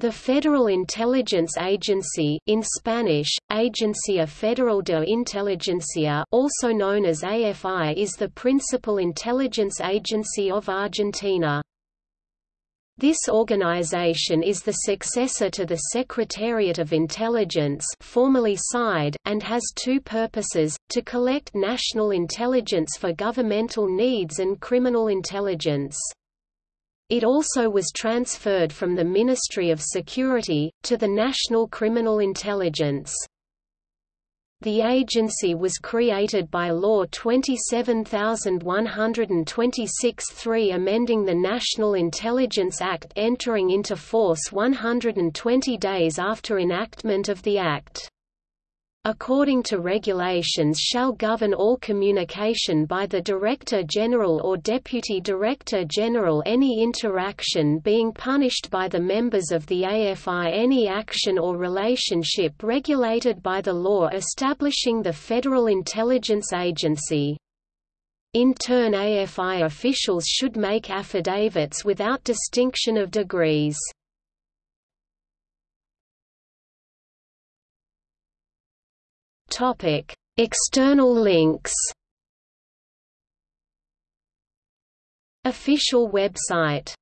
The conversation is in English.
The Federal Intelligence Agency in Spanish, Agencia Federal de Inteligencia also known as AFI is the principal intelligence agency of Argentina. This organization is the successor to the Secretariat of Intelligence formerly SIDE, and has two purposes, to collect national intelligence for governmental needs and criminal intelligence. It also was transferred from the Ministry of Security, to the National Criminal Intelligence. The agency was created by Law 27126-3 amending the National Intelligence Act entering into force 120 days after enactment of the Act according to regulations shall govern all communication by the Director General or Deputy Director General any interaction being punished by the members of the AFI any action or relationship regulated by the law establishing the Federal Intelligence Agency. In turn AFI officials should make affidavits without distinction of degrees. Topic: External links. Official website